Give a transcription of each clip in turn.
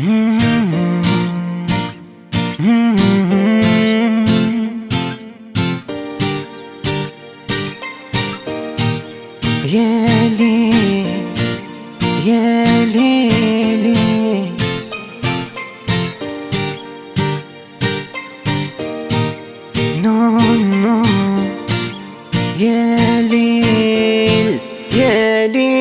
Yeli, yeli, No, no, yeli, yeli.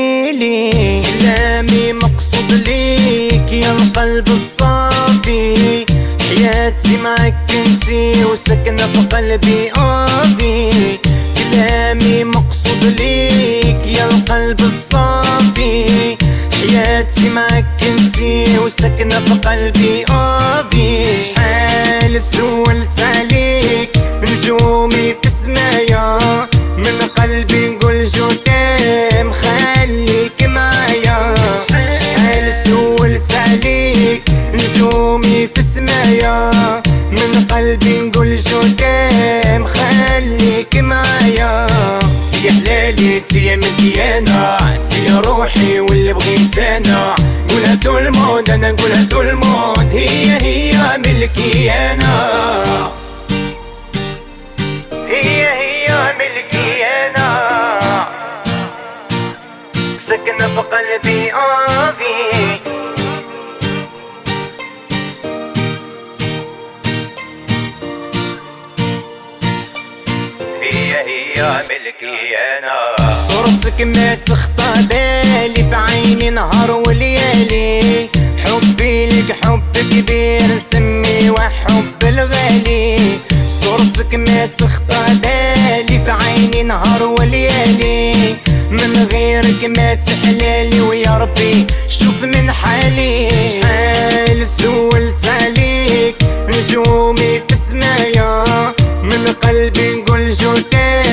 القلب الصافي حياتي معك انتي وسكنة في قلبي اوفي كلامي مقصود ليك يا القلب الصافي. حياتي معك انتي وسكنة في قلبي اوفي شحال سولت نجومي في سمايا من قلبي نقول je t'aime خليك معايا. يا حلالي ملكي أنا تيا روحي واللي بغيت أنا قولها tout le monde أنا نقولها tout le monde هي هي ملكي أنا. هي هي ملكي أنا. في قلبي اوفي صورتك ما تخطى بالي في عيني نهار وليالي. حبي لك حب كبير نسمي وحب الغالي. صورتك ما تخطى بالي في عيني نهار وليالي. من غيرك ما تحلالي ويا ربي شوف من حالي. شحال سولت عليك نجومي في سمايا من قلبي نقول جودام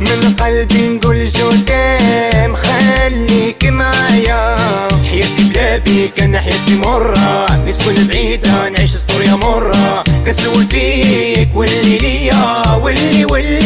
من قلبي نقول جودام خليك معايا. حياتي بلا بيك أنا حياتي مرة. نسكن بعيدة نعيش سطوريا مرة. كنسول فيك واللي ليا واللي واللي